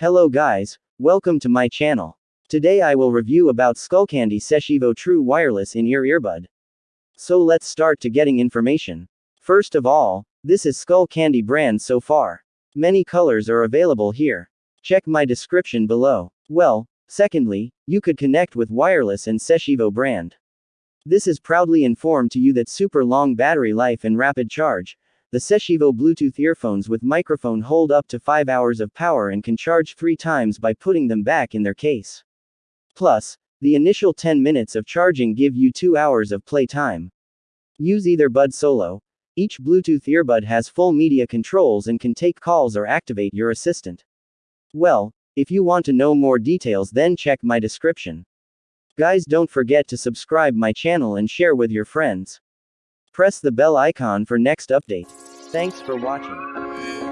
Hello guys, welcome to my channel. Today I will review about Skullcandy Sesh Evo True Wireless in-ear earbud. So let's start to getting information. First of all, this is Skullcandy brand so far. Many colors are available here. Check my description below. Well, secondly, you could connect with wireless and Sesh Evo brand. This is proudly informed to you that super long battery life and rapid charge, the Sesh Evo Bluetooth earphones with microphone hold up to 5 hours of power and can charge 3 times by putting them back in their case. Plus, the initial 10 minutes of charging give you 2 hours of play time. Use either Bud Solo. Each Bluetooth earbud has full media controls and can take calls or activate your assistant. Well, if you want to know more details then check my description. Guys don't forget to subscribe my channel and share with your friends. Press the bell icon for next update. Thanks for watching.